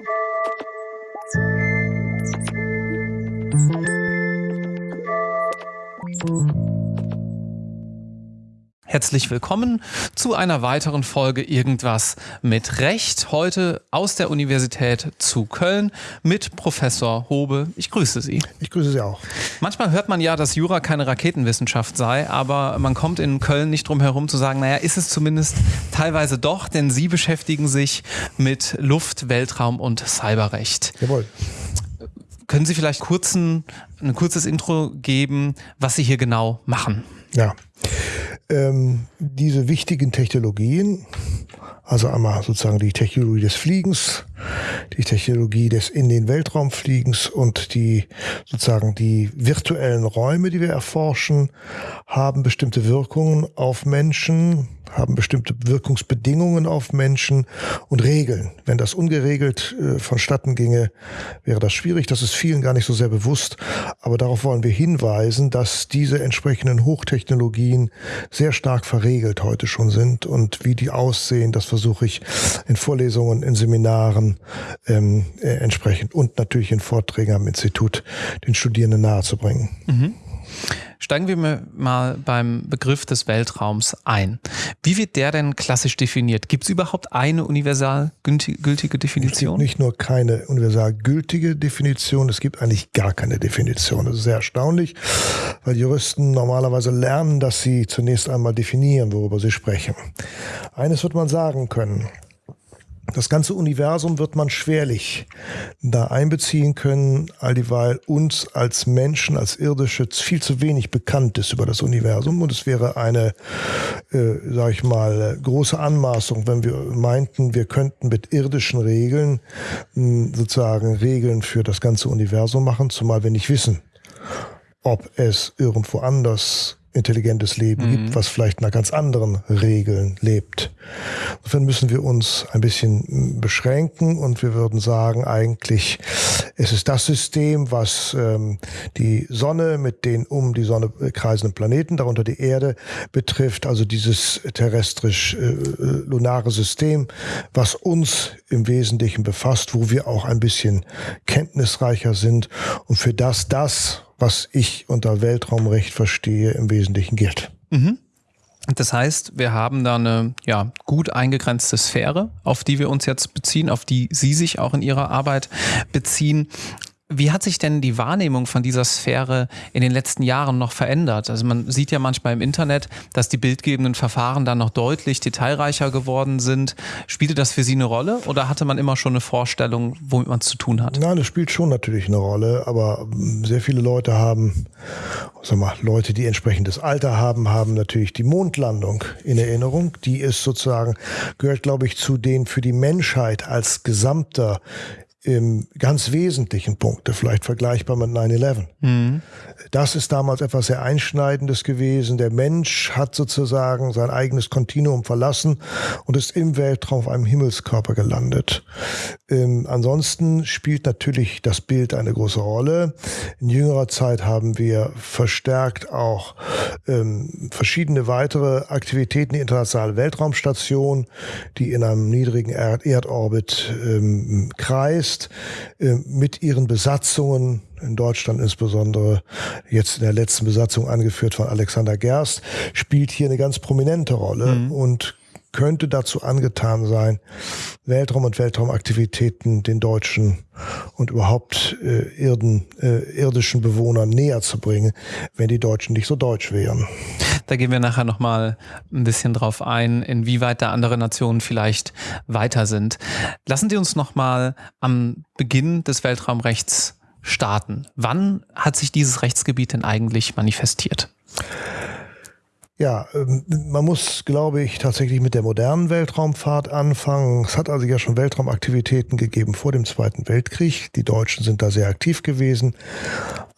Thank you. Herzlich willkommen zu einer weiteren Folge Irgendwas mit Recht. Heute aus der Universität zu Köln mit Professor Hobe. Ich grüße Sie. Ich grüße Sie auch. Manchmal hört man ja, dass Jura keine Raketenwissenschaft sei, aber man kommt in Köln nicht drum herum zu sagen, naja, ist es zumindest teilweise doch, denn Sie beschäftigen sich mit Luft, Weltraum und Cyberrecht. Jawohl. Können Sie vielleicht kurzen, ein kurzes Intro geben, was Sie hier genau machen? Ja ähm, diese wichtigen Technologien, also einmal sozusagen die Technologie des Fliegens, die Technologie des in den Weltraum Fliegens und die sozusagen die virtuellen Räume, die wir erforschen, haben bestimmte Wirkungen auf Menschen, haben bestimmte Wirkungsbedingungen auf Menschen und Regeln. Wenn das ungeregelt äh, vonstatten ginge, wäre das schwierig. Das ist vielen gar nicht so sehr bewusst. Aber darauf wollen wir hinweisen, dass diese entsprechenden Hochtechnologien sehr stark verregelt heute schon sind. Und wie die aussehen, das versuche ich in Vorlesungen, in Seminaren ähm, äh, entsprechend und natürlich in Vorträgen am Institut den Studierenden nahezubringen. Mhm. Steigen wir mal beim Begriff des Weltraums ein. Wie wird der denn klassisch definiert? Gibt es überhaupt eine universal gültige Definition? Es gibt nicht nur keine universal gültige Definition, es gibt eigentlich gar keine Definition. Das ist sehr erstaunlich, weil Juristen normalerweise lernen, dass sie zunächst einmal definieren, worüber sie sprechen. Eines wird man sagen können. Das ganze Universum wird man schwerlich da einbeziehen können, all dieweil uns als Menschen, als Irdische viel zu wenig bekannt ist über das Universum. Und es wäre eine, äh, sag ich mal, große Anmaßung, wenn wir meinten, wir könnten mit irdischen Regeln mh, sozusagen Regeln für das ganze Universum machen, zumal wir nicht wissen, ob es irgendwo anders intelligentes Leben mhm. gibt, was vielleicht nach ganz anderen Regeln lebt. Insofern müssen wir uns ein bisschen beschränken und wir würden sagen, eigentlich es ist das System, was ähm, die Sonne mit den um die Sonne kreisenden Planeten, darunter die Erde, betrifft, also dieses terrestrisch-lunare äh, System, was uns im Wesentlichen befasst, wo wir auch ein bisschen kenntnisreicher sind und für das das was ich unter Weltraumrecht verstehe, im Wesentlichen gilt. Mhm. Das heißt, wir haben da eine ja, gut eingegrenzte Sphäre, auf die wir uns jetzt beziehen, auf die Sie sich auch in Ihrer Arbeit beziehen. Wie hat sich denn die Wahrnehmung von dieser Sphäre in den letzten Jahren noch verändert? Also man sieht ja manchmal im Internet, dass die bildgebenden Verfahren dann noch deutlich detailreicher geworden sind. Spielte das für Sie eine Rolle oder hatte man immer schon eine Vorstellung, womit man es zu tun hat? Nein, es spielt schon natürlich eine Rolle, aber sehr viele Leute haben, sag mal, Leute, die entsprechendes Alter haben, haben natürlich die Mondlandung in Erinnerung. Die ist sozusagen, gehört glaube ich zu den für die Menschheit als gesamter im ganz wesentlichen Punkte, vielleicht vergleichbar mit 9-11. Mhm. Das ist damals etwas sehr Einschneidendes gewesen. Der Mensch hat sozusagen sein eigenes Kontinuum verlassen und ist im Weltraum auf einem Himmelskörper gelandet. Ähm, ansonsten spielt natürlich das Bild eine große Rolle. In jüngerer Zeit haben wir verstärkt auch ähm, verschiedene weitere Aktivitäten, die internationale Weltraumstation, die in einem niedrigen Erd Erdorbit ähm, kreist, äh, mit ihren Besatzungen in Deutschland insbesondere jetzt in der letzten Besatzung angeführt von Alexander Gerst, spielt hier eine ganz prominente Rolle mhm. und könnte dazu angetan sein, Weltraum und Weltraumaktivitäten den Deutschen und überhaupt äh, Irden, äh, irdischen Bewohnern näher zu bringen, wenn die Deutschen nicht so deutsch wären. Da gehen wir nachher nochmal ein bisschen drauf ein, inwieweit da andere Nationen vielleicht weiter sind. Lassen Sie uns nochmal am Beginn des Weltraumrechts starten. Wann hat sich dieses Rechtsgebiet denn eigentlich manifestiert? Ja, ähm, man muss, glaube ich, tatsächlich mit der modernen Weltraumfahrt anfangen. Es hat also ja schon Weltraumaktivitäten gegeben vor dem Zweiten Weltkrieg. Die Deutschen sind da sehr aktiv gewesen.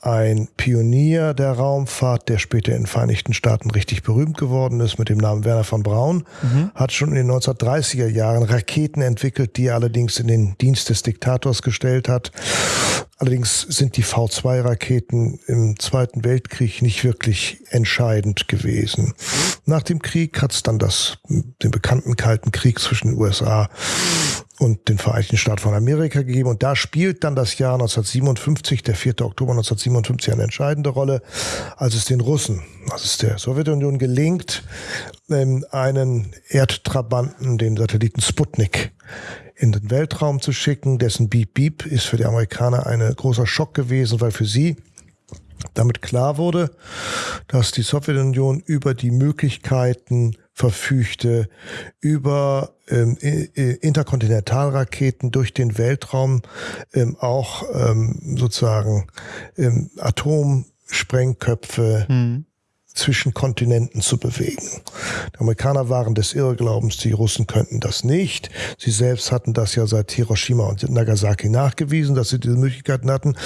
Ein Pionier der Raumfahrt, der später in den Vereinigten Staaten richtig berühmt geworden ist, mit dem Namen Werner von Braun, mhm. hat schon in den 1930er Jahren Raketen entwickelt, die er allerdings in den Dienst des Diktators gestellt hat. Allerdings sind die V2-Raketen im Zweiten Weltkrieg nicht wirklich entscheidend gewesen. Nach dem Krieg hat es dann das, den bekannten Kalten Krieg zwischen den USA und den Vereinigten Staaten von Amerika gegeben. Und da spielt dann das Jahr 1957, der 4. Oktober 1957, eine entscheidende Rolle, als es den Russen, als es der Sowjetunion gelingt, ähm, einen Erdtrabanten, den Satelliten Sputnik, in den Weltraum zu schicken. Dessen Beep Beep ist für die Amerikaner ein großer Schock gewesen, weil für sie damit klar wurde, dass die Sowjetunion über die Möglichkeiten verfügte, über ähm, Interkontinentalraketen durch den Weltraum ähm, auch ähm, sozusagen ähm, Atomsprengköpfe mhm zwischen Kontinenten zu bewegen. Die Amerikaner waren des Irrglaubens, die Russen könnten das nicht. Sie selbst hatten das ja seit Hiroshima und Nagasaki nachgewiesen, dass sie diese Möglichkeiten hatten.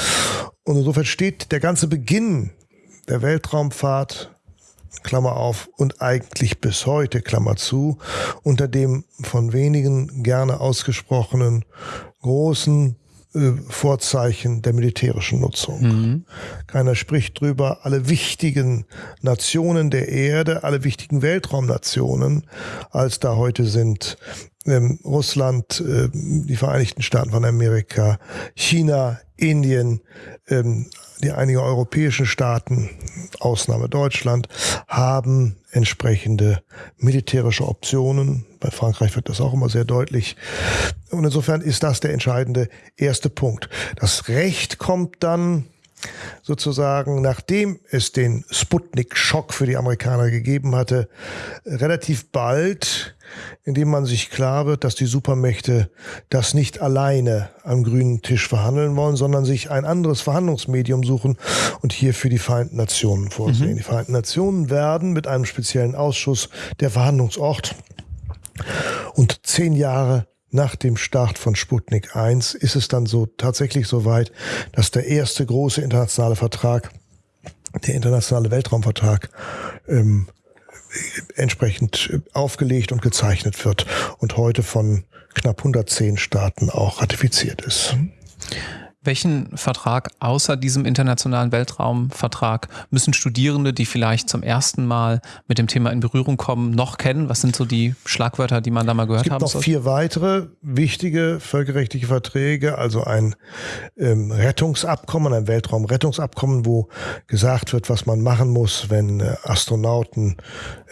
Und insofern steht der ganze Beginn der Weltraumfahrt Klammer auf, und eigentlich bis heute, Klammer zu, unter dem von wenigen gerne ausgesprochenen großen äh, Vorzeichen der militärischen Nutzung. Mhm. Keiner spricht drüber. Alle wichtigen Nationen der Erde, alle wichtigen Weltraumnationen, als da heute sind ähm, Russland, äh, die Vereinigten Staaten von Amerika, China, Indien, ähm, die einige europäischen Staaten, Ausnahme Deutschland, haben entsprechende militärische Optionen. Bei Frankreich wird das auch immer sehr deutlich. Und insofern ist das der entscheidende erste Punkt. Das Recht kommt dann sozusagen, nachdem es den Sputnik-Schock für die Amerikaner gegeben hatte, relativ bald, indem man sich klar wird, dass die Supermächte das nicht alleine am grünen Tisch verhandeln wollen, sondern sich ein anderes Verhandlungsmedium suchen und hier für die Vereinten Nationen vorsehen. Mhm. Die Vereinten Nationen werden mit einem speziellen Ausschuss der Verhandlungsort und zehn Jahre nach dem Start von Sputnik 1 ist es dann so tatsächlich so weit, dass der erste große internationale Vertrag, der internationale Weltraumvertrag, ähm, entsprechend aufgelegt und gezeichnet wird und heute von knapp 110 Staaten auch ratifiziert ist. Welchen Vertrag außer diesem internationalen Weltraumvertrag müssen Studierende, die vielleicht zum ersten Mal mit dem Thema in Berührung kommen, noch kennen? Was sind so die Schlagwörter, die man da mal gehört haben? Es gibt noch vier weitere wichtige völkerrechtliche Verträge, also ein ähm, Rettungsabkommen, ein Weltraumrettungsabkommen, wo gesagt wird, was man machen muss, wenn äh, Astronauten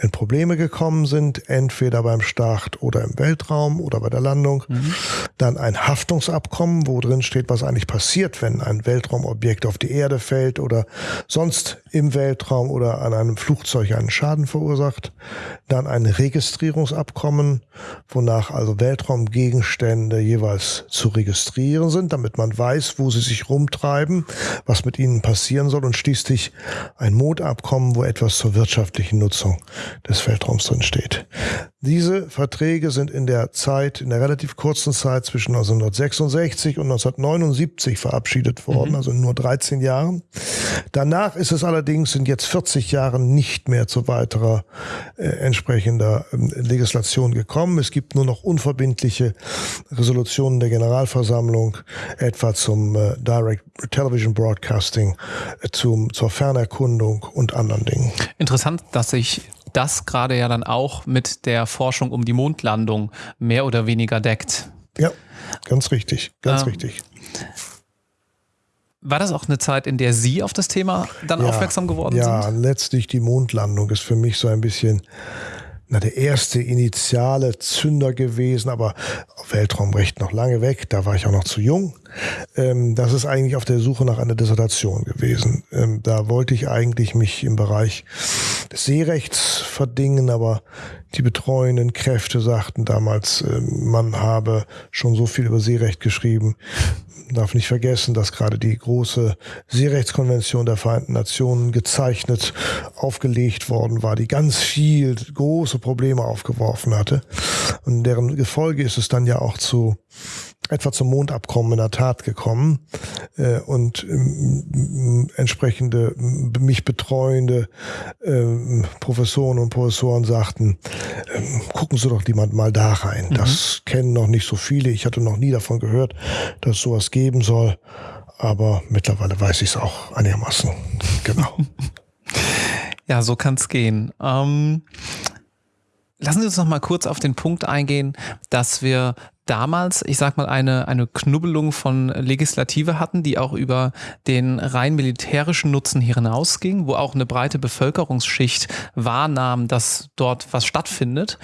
in Probleme gekommen sind, entweder beim Start oder im Weltraum oder bei der Landung. Mhm. Dann ein Haftungsabkommen, wo drin steht, was eigentlich passiert passiert, wenn ein Weltraumobjekt auf die Erde fällt oder sonst im Weltraum oder an einem Flugzeug einen Schaden verursacht. Dann ein Registrierungsabkommen, wonach also Weltraumgegenstände jeweils zu registrieren sind, damit man weiß, wo sie sich rumtreiben, was mit ihnen passieren soll und schließlich ein Mondabkommen, wo etwas zur wirtschaftlichen Nutzung des Weltraums drin steht. Diese Verträge sind in der Zeit, in der relativ kurzen Zeit zwischen 1966 und 1979 verabschiedet worden, mhm. also in nur 13 Jahren. Danach ist es allerdings in jetzt 40 Jahren nicht mehr zu weiterer äh, entsprechender äh, Legislation gekommen. Es gibt nur noch unverbindliche Resolutionen der Generalversammlung, etwa zum äh, Direct Television Broadcasting, äh, zum, zur Fernerkundung und anderen Dingen. Interessant, dass sich das gerade ja dann auch mit der Forschung um die Mondlandung mehr oder weniger deckt. Ja, ganz richtig, ganz ähm, richtig. War das auch eine Zeit, in der Sie auf das Thema dann ja, aufmerksam geworden ja, sind? Ja, letztlich die Mondlandung ist für mich so ein bisschen na, der erste initiale Zünder gewesen, aber Weltraumrecht noch lange weg, da war ich auch noch zu jung. Ähm, das ist eigentlich auf der Suche nach einer Dissertation gewesen. Ähm, da wollte ich eigentlich mich im Bereich des Seerechts verdingen, aber die betreuenden Kräfte sagten damals, äh, man habe schon so viel über Seerecht geschrieben, darf nicht vergessen, dass gerade die große Seerechtskonvention der Vereinten Nationen gezeichnet, aufgelegt worden war, die ganz viel große Probleme aufgeworfen hatte. Und deren Gefolge ist es dann ja auch zu etwa zum Mondabkommen in der Tat gekommen äh, und ähm, entsprechende mich betreuende äh, Professoren und Professoren sagten, äh, gucken Sie doch jemand mal da rein. Mhm. Das kennen noch nicht so viele. Ich hatte noch nie davon gehört, dass es sowas geben soll. Aber mittlerweile weiß ich es auch einigermaßen. Genau. ja, so kann es gehen. Ähm lassen Sie uns noch mal kurz auf den Punkt eingehen, dass wir damals, ich sag mal, eine, eine Knubbelung von Legislative hatten, die auch über den rein militärischen Nutzen hinausging, wo auch eine breite Bevölkerungsschicht wahrnahm, dass dort was stattfindet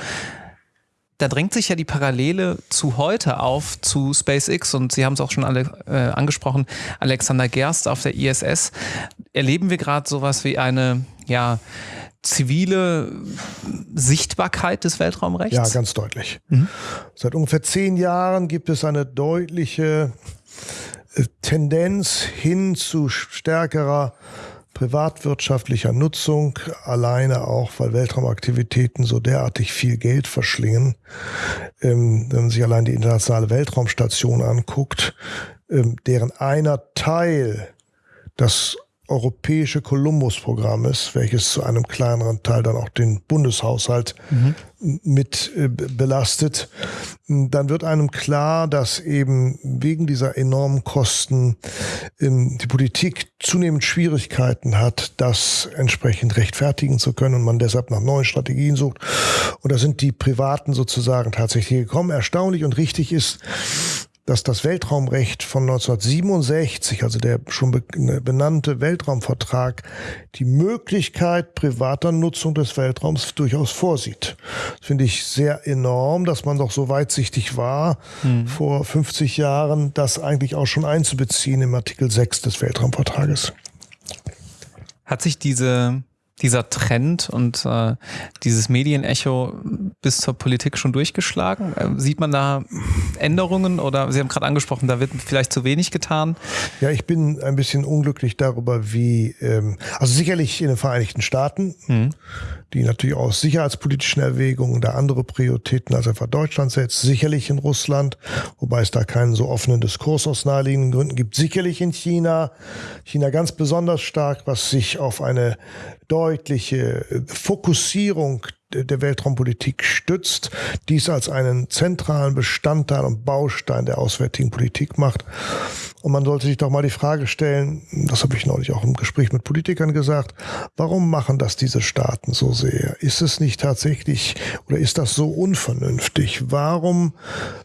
da drängt sich ja die Parallele zu heute auf, zu SpaceX und Sie haben es auch schon alle äh, angesprochen, Alexander Gerst auf der ISS. Erleben wir gerade sowas wie eine, ja, zivile Sichtbarkeit des Weltraumrechts? Ja, ganz deutlich. Mhm. Seit ungefähr zehn Jahren gibt es eine deutliche äh, Tendenz hin zu stärkerer privatwirtschaftlicher Nutzung, alleine auch, weil Weltraumaktivitäten so derartig viel Geld verschlingen. Ähm, wenn man sich allein die internationale Weltraumstation anguckt, ähm, deren einer Teil das europäische Columbus-Programm ist, welches zu einem kleineren Teil dann auch den Bundeshaushalt mhm. mit äh, belastet, dann wird einem klar, dass eben wegen dieser enormen Kosten ähm, die Politik zunehmend Schwierigkeiten hat, das entsprechend rechtfertigen zu können und man deshalb nach neuen Strategien sucht. Und da sind die Privaten sozusagen tatsächlich gekommen. Erstaunlich und richtig ist, dass das Weltraumrecht von 1967, also der schon ne, benannte Weltraumvertrag, die Möglichkeit privater Nutzung des Weltraums durchaus vorsieht. Das finde ich sehr enorm, dass man doch so weitsichtig war, mhm. vor 50 Jahren das eigentlich auch schon einzubeziehen im Artikel 6 des Weltraumvertrages. Hat sich diese dieser Trend und äh, dieses Medienecho bis zur Politik schon durchgeschlagen? Äh, sieht man da Änderungen oder Sie haben gerade angesprochen, da wird vielleicht zu wenig getan? Ja, ich bin ein bisschen unglücklich darüber, wie, ähm, also sicherlich in den Vereinigten Staaten, mhm. die natürlich aus sicherheitspolitischen Erwägungen da andere Prioritäten als etwa Deutschland setzt, sicherlich in Russland, wobei es da keinen so offenen Diskurs aus naheliegenden Gründen gibt, sicherlich in China, China ganz besonders stark, was sich auf eine deutliche Fokussierung der Weltraumpolitik stützt, dies als einen zentralen Bestandteil und Baustein der auswärtigen Politik macht. Und man sollte sich doch mal die Frage stellen, das habe ich neulich auch im Gespräch mit Politikern gesagt, warum machen das diese Staaten so sehr? Ist es nicht tatsächlich oder ist das so unvernünftig? Warum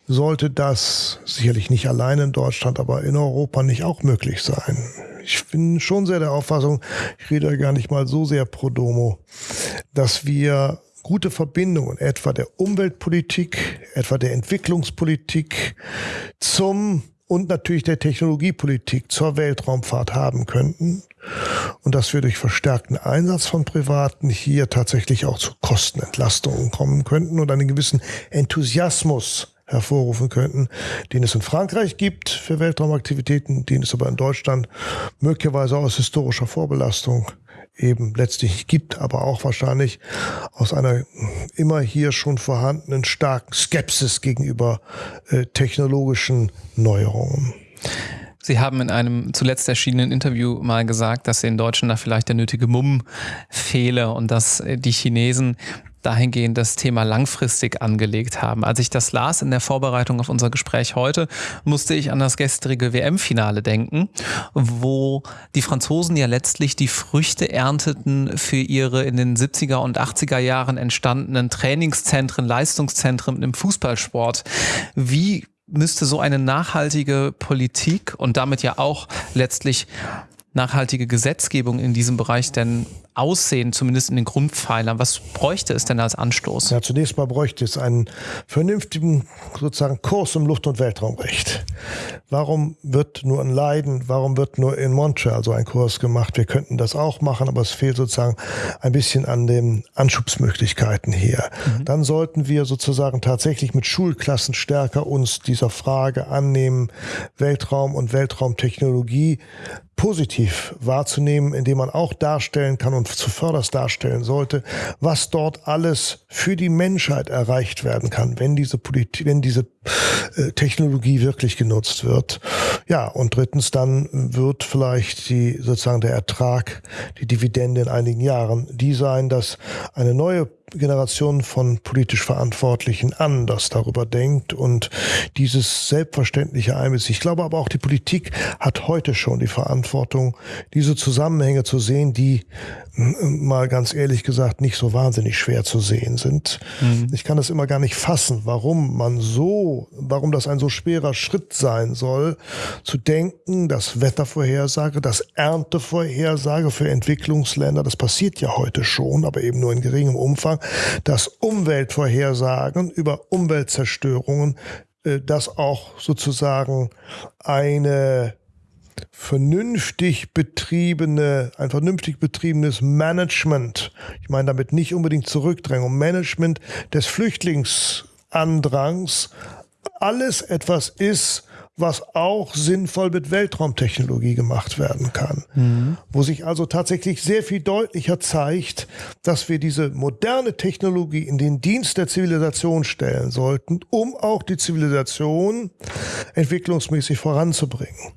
sollte das sicherlich nicht allein in Deutschland, aber in Europa nicht auch möglich sein? Ich bin schon sehr der Auffassung, ich rede gar nicht mal so sehr pro domo, dass wir gute Verbindungen etwa der Umweltpolitik, etwa der Entwicklungspolitik zum und natürlich der Technologiepolitik zur Weltraumfahrt haben könnten. Und dass wir durch verstärkten Einsatz von Privaten hier tatsächlich auch zu Kostenentlastungen kommen könnten und einen gewissen Enthusiasmus hervorrufen könnten, den es in Frankreich gibt für Weltraumaktivitäten, den es aber in Deutschland möglicherweise aus historischer Vorbelastung eben letztlich gibt, aber auch wahrscheinlich aus einer immer hier schon vorhandenen starken Skepsis gegenüber äh, technologischen Neuerungen. Sie haben in einem zuletzt erschienenen Interview mal gesagt, dass den Deutschen da vielleicht der nötige Mumm fehle und dass äh, die Chinesen dahingehend das Thema langfristig angelegt haben. Als ich das las in der Vorbereitung auf unser Gespräch heute, musste ich an das gestrige WM-Finale denken, wo die Franzosen ja letztlich die Früchte ernteten für ihre in den 70er und 80er Jahren entstandenen Trainingszentren, Leistungszentren im Fußballsport. Wie müsste so eine nachhaltige Politik und damit ja auch letztlich nachhaltige Gesetzgebung in diesem Bereich denn aussehen, zumindest in den Grundpfeilern? Was bräuchte es denn als Anstoß? Ja, zunächst mal bräuchte es einen vernünftigen sozusagen Kurs im Luft- und Weltraumrecht. Warum wird nur in Leiden, warum wird nur in Montreal so ein Kurs gemacht? Wir könnten das auch machen, aber es fehlt sozusagen ein bisschen an den Anschubsmöglichkeiten hier. Mhm. Dann sollten wir sozusagen tatsächlich mit Schulklassen stärker uns dieser Frage annehmen, Weltraum und Weltraumtechnologie positiv wahrzunehmen, indem man auch darstellen kann und zuvörderst darstellen sollte, was dort alles für die Menschheit erreicht werden kann, wenn diese Politik, wenn diese äh, Technologie wirklich genutzt wird. Ja, und drittens dann wird vielleicht die sozusagen der Ertrag, die Dividende in einigen Jahren die sein, dass eine neue Generation von politisch Verantwortlichen anders darüber denkt und dieses selbstverständliche einbezieht. Ich glaube aber auch die Politik hat heute schon die Verantwortung, diese Zusammenhänge zu sehen, die mal ganz ehrlich gesagt nicht so wahnsinnig schwer zu sehen sind. Mhm. Ich kann das immer gar nicht fassen, warum man so, warum das ein so schwerer Schritt sein soll, zu denken, dass Wettervorhersage, dass Erntevorhersage für Entwicklungsländer, das passiert ja heute schon, aber eben nur in geringem Umfang, dass Umweltvorhersagen über Umweltzerstörungen, äh, dass auch sozusagen eine vernünftig betriebene, ein vernünftig betriebenes Management, ich meine damit nicht unbedingt Zurückdrängung, Management des Flüchtlingsandrangs, alles etwas ist, was auch sinnvoll mit Weltraumtechnologie gemacht werden kann. Mhm. Wo sich also tatsächlich sehr viel deutlicher zeigt, dass wir diese moderne Technologie in den Dienst der Zivilisation stellen sollten, um auch die Zivilisation entwicklungsmäßig voranzubringen.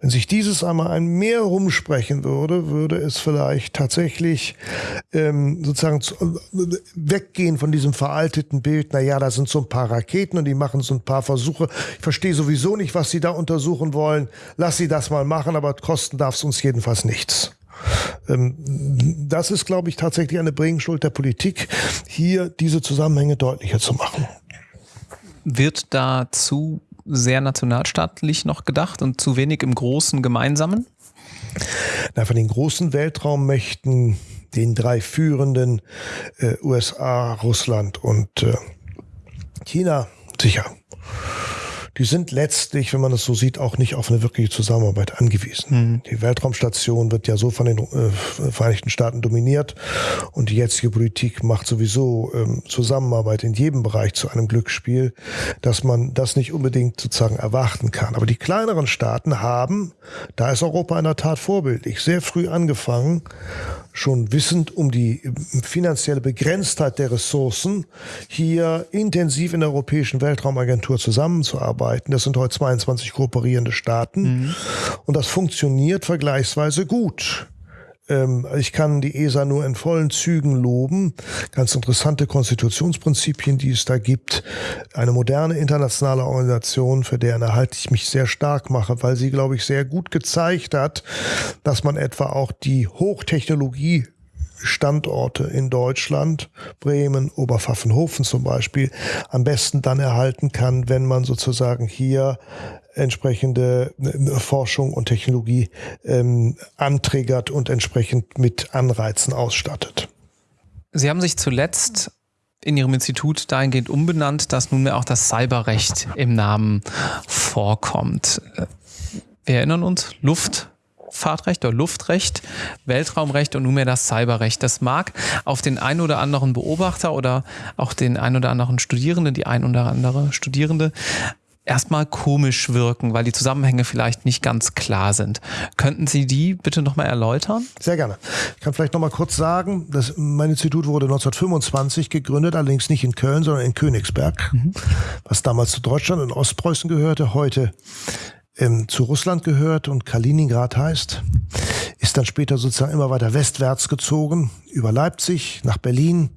Wenn sich dieses einmal ein mehr rumsprechen würde, würde es vielleicht tatsächlich ähm, sozusagen zu, weggehen von diesem veralteten Bild, na ja, da sind so ein paar Raketen und die machen so ein paar Versuche. Ich verstehe sowieso nicht, was sie da untersuchen wollen. Lass sie das mal machen, aber kosten darf es uns jedenfalls nichts. Ähm, das ist, glaube ich, tatsächlich eine Bringschuld der Politik, hier diese Zusammenhänge deutlicher zu machen. Wird dazu sehr nationalstaatlich noch gedacht und zu wenig im großen Gemeinsamen? Na, von den großen Weltraummächten, den drei führenden äh, USA, Russland und äh, China, sicher die sind letztlich, wenn man es so sieht, auch nicht auf eine wirkliche Zusammenarbeit angewiesen. Mhm. Die Weltraumstation wird ja so von den äh, Vereinigten Staaten dominiert und die jetzige Politik macht sowieso ähm, Zusammenarbeit in jedem Bereich zu einem Glücksspiel, dass man das nicht unbedingt sozusagen erwarten kann. Aber die kleineren Staaten haben, da ist Europa in der Tat vorbildlich, sehr früh angefangen, schon wissend um die finanzielle Begrenztheit der Ressourcen, hier intensiv in der Europäischen Weltraumagentur zusammenzuarbeiten. Das sind heute 22 kooperierende Staaten mhm. und das funktioniert vergleichsweise gut. Ähm, ich kann die ESA nur in vollen Zügen loben. Ganz interessante Konstitutionsprinzipien, die es da gibt. Eine moderne internationale Organisation, für deren Erhalt ich mich sehr stark mache, weil sie, glaube ich, sehr gut gezeigt hat, dass man etwa auch die Hochtechnologie Standorte in Deutschland, Bremen, Oberpfaffenhofen zum Beispiel, am besten dann erhalten kann, wenn man sozusagen hier entsprechende äh, Forschung und Technologie ähm, antriggert und entsprechend mit Anreizen ausstattet. Sie haben sich zuletzt in Ihrem Institut dahingehend umbenannt, dass nunmehr auch das Cyberrecht im Namen vorkommt. Wir erinnern uns, Luft, Fahrtrecht oder Luftrecht, Weltraumrecht und nunmehr das Cyberrecht. Das mag auf den ein oder anderen Beobachter oder auch den ein oder anderen Studierenden, die ein oder andere Studierende erstmal komisch wirken, weil die Zusammenhänge vielleicht nicht ganz klar sind. Könnten Sie die bitte nochmal erläutern? Sehr gerne. Ich kann vielleicht nochmal kurz sagen, dass mein Institut wurde 1925 gegründet, allerdings nicht in Köln, sondern in Königsberg, mhm. was damals zu Deutschland und Ostpreußen gehörte, heute ähm, zu Russland gehört und Kaliningrad heißt, ist dann später sozusagen immer weiter westwärts gezogen, über Leipzig nach Berlin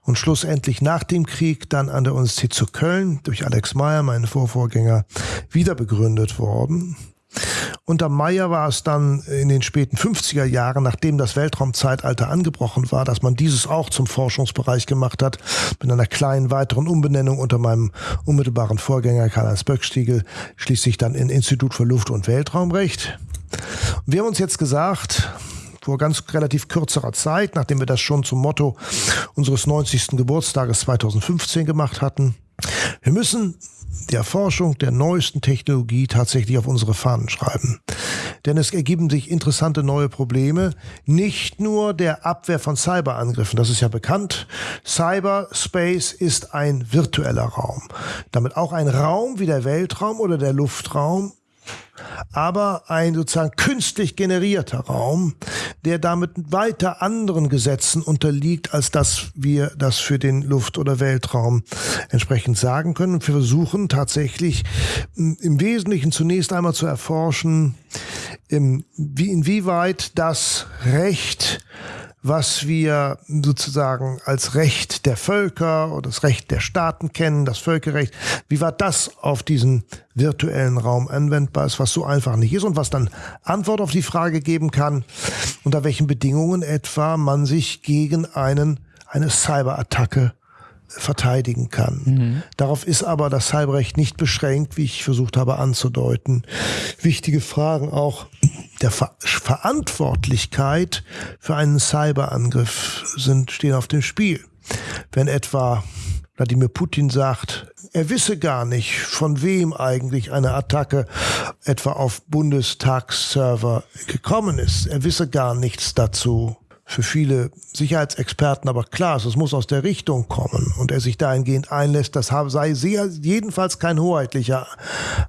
und schlussendlich nach dem Krieg dann an der Universität zu Köln durch Alex Meyer, meinen Vorvorgänger, wieder begründet worden. Unter Meyer war es dann in den späten 50er Jahren, nachdem das Weltraumzeitalter angebrochen war, dass man dieses auch zum Forschungsbereich gemacht hat, mit einer kleinen weiteren Umbenennung unter meinem unmittelbaren Vorgänger Karl-Heinz Böckstiegel, schließlich dann in Institut für Luft- und Weltraumrecht. Wir haben uns jetzt gesagt, vor ganz relativ kürzerer Zeit, nachdem wir das schon zum Motto unseres 90. Geburtstages 2015 gemacht hatten, wir müssen die Erforschung der neuesten Technologie tatsächlich auf unsere Fahnen schreiben. Denn es ergeben sich interessante neue Probleme, nicht nur der Abwehr von Cyberangriffen, das ist ja bekannt. Cyberspace ist ein virtueller Raum. Damit auch ein Raum wie der Weltraum oder der Luftraum, aber ein sozusagen künstlich generierter Raum, der damit weiter anderen Gesetzen unterliegt, als dass wir das für den Luft- oder Weltraum entsprechend sagen können. Wir versuchen tatsächlich im Wesentlichen zunächst einmal zu erforschen, wie inwieweit das Recht was wir sozusagen als Recht der Völker oder das Recht der Staaten kennen, das Völkerrecht, wie war das auf diesen virtuellen Raum anwendbar ist, was so einfach nicht ist und was dann Antwort auf die Frage geben kann, unter welchen Bedingungen etwa man sich gegen einen, eine Cyberattacke verteidigen kann. Mhm. Darauf ist aber das Cyberrecht nicht beschränkt, wie ich versucht habe anzudeuten. Wichtige Fragen auch der Ver Verantwortlichkeit für einen Cyberangriff sind, stehen auf dem Spiel. Wenn etwa Wladimir Putin sagt, er wisse gar nicht, von wem eigentlich eine Attacke etwa auf Bundestagsserver gekommen ist. Er wisse gar nichts dazu für viele Sicherheitsexperten aber klar ist, es muss aus der Richtung kommen und er sich dahingehend einlässt, das sei sehr, jedenfalls kein hoheitlicher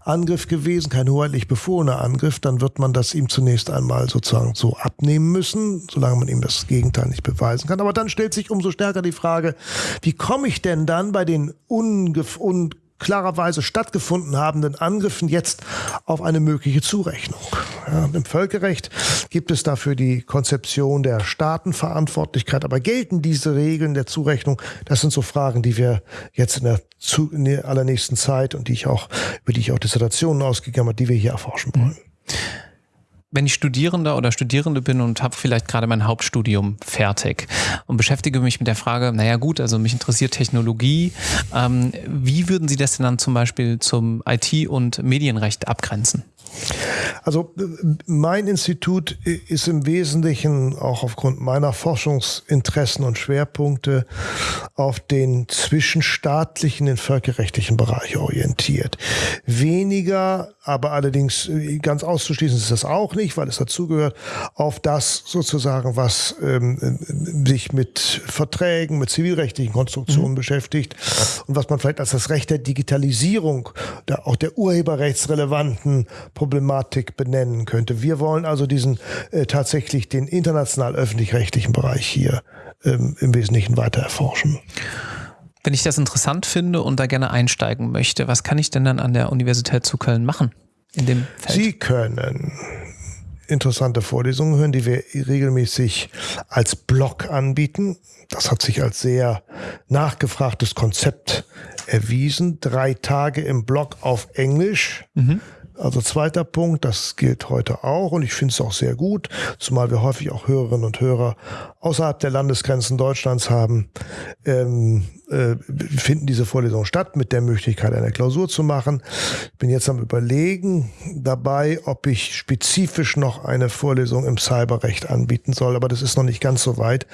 Angriff gewesen, kein hoheitlich befohlener Angriff, dann wird man das ihm zunächst einmal sozusagen so abnehmen müssen, solange man ihm das Gegenteil nicht beweisen kann. Aber dann stellt sich umso stärker die Frage, wie komme ich denn dann bei den ungef un klarerweise stattgefunden habenden Angriffen jetzt auf eine mögliche Zurechnung. Ja, Im Völkerrecht gibt es dafür die Konzeption der Staatenverantwortlichkeit, aber gelten diese Regeln der Zurechnung? Das sind so Fragen, die wir jetzt in der, zu, in der allernächsten Zeit und die ich auch, über die ich auch Dissertationen ausgegeben habe, die wir hier erforschen wollen. Mhm wenn ich Studierender oder Studierende bin und habe vielleicht gerade mein Hauptstudium fertig und beschäftige mich mit der Frage, naja gut, also mich interessiert Technologie, ähm, wie würden Sie das denn dann zum Beispiel zum IT- und Medienrecht abgrenzen? Also mein Institut ist im Wesentlichen auch aufgrund meiner Forschungsinteressen und Schwerpunkte auf den zwischenstaatlichen, den völkerrechtlichen Bereich orientiert. Weniger, aber allerdings ganz auszuschließen ist das auch nicht, weil es dazugehört, auf das sozusagen, was ähm, sich mit Verträgen, mit zivilrechtlichen Konstruktionen mhm. beschäftigt und was man vielleicht als das Recht der Digitalisierung, der, auch der urheberrechtsrelevanten Problematik benennen könnte. Wir wollen also diesen äh, tatsächlich den international öffentlich-rechtlichen Bereich hier ähm, im Wesentlichen weiter erforschen. Wenn ich das interessant finde und da gerne einsteigen möchte, was kann ich denn dann an der Universität zu Köln machen? In dem Feld? Sie können interessante Vorlesungen hören, die wir regelmäßig als Blog anbieten. Das hat sich als sehr nachgefragtes Konzept erwiesen. Drei Tage im Blog auf Englisch. Mhm. Also zweiter Punkt, das gilt heute auch und ich finde es auch sehr gut, zumal wir häufig auch Hörerinnen und Hörer außerhalb der Landesgrenzen Deutschlands haben, ähm, äh, finden diese Vorlesungen statt mit der Möglichkeit, eine Klausur zu machen. Ich bin jetzt am Überlegen dabei, ob ich spezifisch noch eine Vorlesung im Cyberrecht anbieten soll, aber das ist noch nicht ganz so weit.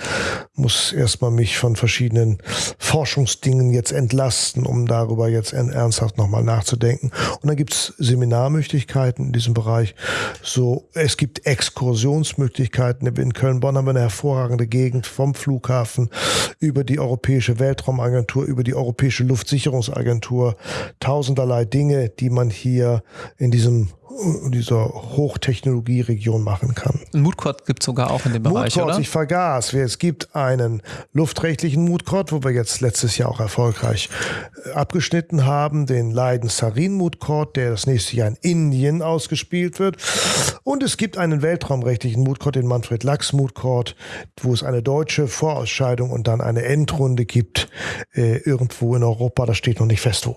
Muss erstmal mich von verschiedenen Forschungsdingen jetzt entlasten, um darüber jetzt ernsthaft nochmal nachzudenken. Und dann gibt's Seminarmöglichkeiten in diesem Bereich. So, es gibt Exkursionsmöglichkeiten. In Köln-Bonn haben wir eine hervorragende Gegend vom Flughafen über die Europäische Weltraumagentur über die Europäische Luftsicherungsagentur, tausenderlei Dinge, die man hier in diesem dieser Hochtechnologieregion machen kann. Ein Moodcourt gibt es sogar auch in dem Bereich, Moodcourt, oder? ich vergaß. Es gibt einen luftrechtlichen Moodcourt, wo wir jetzt letztes Jahr auch erfolgreich äh, abgeschnitten haben, den Leiden Sarin Moodcourt, der das nächste Jahr in Indien ausgespielt wird. Und es gibt einen weltraumrechtlichen Moodcourt, den Manfred Lachs Moodcourt, wo es eine deutsche Vorausscheidung und dann eine Endrunde gibt, äh, irgendwo in Europa. Das steht noch nicht fest wo.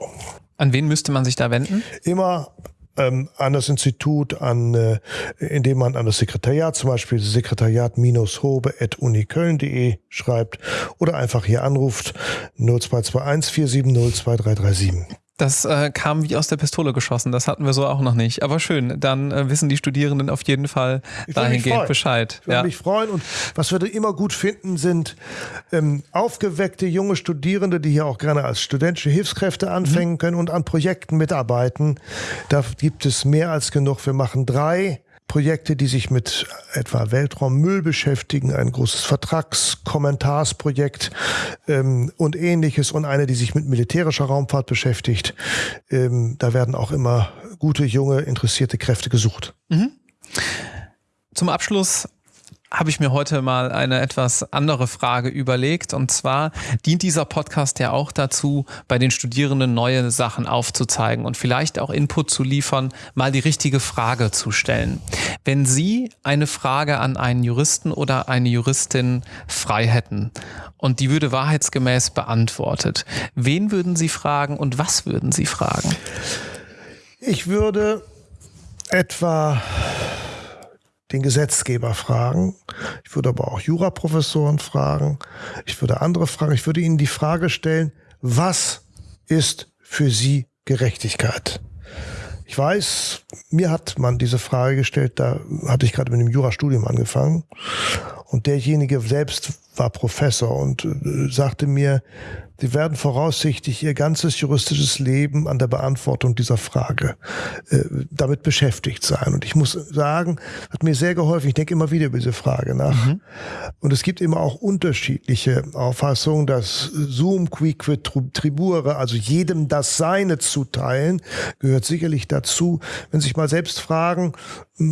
An wen müsste man sich da wenden? Immer ähm, an das Institut, an, äh, indem man an das Sekretariat, zum Beispiel sekretariat-hobe.uniköln.de schreibt oder einfach hier anruft 0221 470 2337. Das äh, kam wie aus der Pistole geschossen. Das hatten wir so auch noch nicht. Aber schön, dann äh, wissen die Studierenden auf jeden Fall dahingehend Bescheid. Ich würde ja. mich freuen. Und was wir immer gut finden, sind ähm, aufgeweckte junge Studierende, die hier auch gerne als studentische Hilfskräfte anfangen mhm. können und an Projekten mitarbeiten. Da gibt es mehr als genug. Wir machen drei Projekte, die sich mit etwa Weltraummüll beschäftigen, ein großes Vertragskommentarsprojekt ähm, und ähnliches und eine, die sich mit militärischer Raumfahrt beschäftigt. Ähm, da werden auch immer gute, junge, interessierte Kräfte gesucht. Mhm. Zum Abschluss habe ich mir heute mal eine etwas andere Frage überlegt. Und zwar dient dieser Podcast ja auch dazu, bei den Studierenden neue Sachen aufzuzeigen und vielleicht auch Input zu liefern, mal die richtige Frage zu stellen. Wenn Sie eine Frage an einen Juristen oder eine Juristin frei hätten und die würde wahrheitsgemäß beantwortet, wen würden Sie fragen und was würden Sie fragen? Ich würde etwa den Gesetzgeber fragen. Ich würde aber auch Juraprofessoren fragen. Ich würde andere fragen. Ich würde ihnen die Frage stellen, was ist für sie Gerechtigkeit? Ich weiß, mir hat man diese Frage gestellt, da hatte ich gerade mit dem Jurastudium angefangen. Und derjenige selbst war Professor und äh, sagte mir, Sie werden voraussichtlich Ihr ganzes juristisches Leben an der Beantwortung dieser Frage äh, damit beschäftigt sein. Und ich muss sagen, hat mir sehr geholfen. Ich denke immer wieder über diese Frage nach. Mhm. Und es gibt immer auch unterschiedliche Auffassungen, dass Zoom quiquid tribure, also jedem das Seine zuteilen, gehört sicherlich dazu. Wenn Sie sich mal selbst fragen,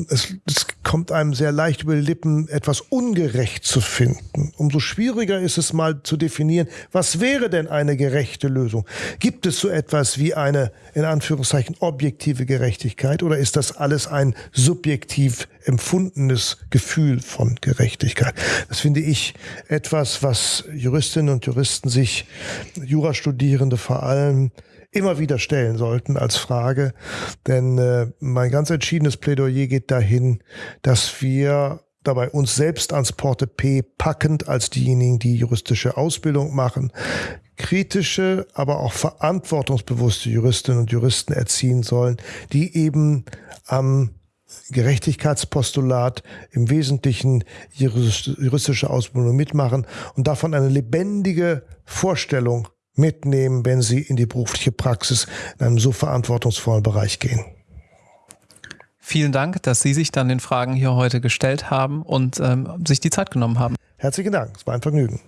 es, es kommt einem sehr leicht über die Lippen, etwas ungerecht zu finden. Umso schwieriger ist es mal zu definieren, was wäre denn eine gerechte Lösung? Gibt es so etwas wie eine, in Anführungszeichen, objektive Gerechtigkeit oder ist das alles ein subjektiv empfundenes Gefühl von Gerechtigkeit? Das finde ich etwas, was Juristinnen und Juristen sich, Jurastudierende vor allem, immer wieder stellen sollten als Frage. Denn äh, mein ganz entschiedenes Plädoyer geht dahin, dass wir dabei uns selbst ans Porte P packend als diejenigen, die juristische Ausbildung machen, kritische, aber auch verantwortungsbewusste Juristinnen und Juristen erziehen sollen, die eben am Gerechtigkeitspostulat im Wesentlichen juristische Ausbildung mitmachen und davon eine lebendige Vorstellung mitnehmen, wenn sie in die berufliche Praxis in einem so verantwortungsvollen Bereich gehen. Vielen Dank, dass Sie sich dann den Fragen hier heute gestellt haben und ähm, sich die Zeit genommen haben. Herzlichen Dank, es war ein Vergnügen.